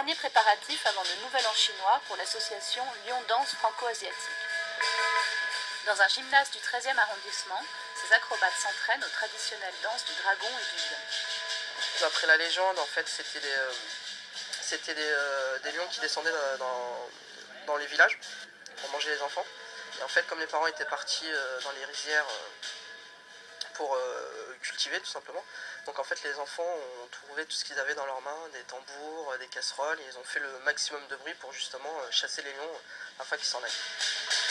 dernier préparatif avant le Nouvel An chinois pour l'association Lyon Danse Franco-Asiatique. Dans un gymnase du 13e arrondissement, ces acrobates s'entraînent aux traditionnelles danses du dragon et du lion. Après la légende, en fait, c'était des, euh, euh, lions qui descendaient dans, les villages pour manger les enfants. Et en fait, comme les parents étaient partis euh, dans les rizières pour cultiver, tout simplement, donc en fait, les enfants ont trouvé tout ce qu'ils avaient dans leurs mains, des tambours, des casseroles, et ils ont fait le maximum de bruit pour justement euh, chasser les lions euh, afin qu'ils s'en aillent.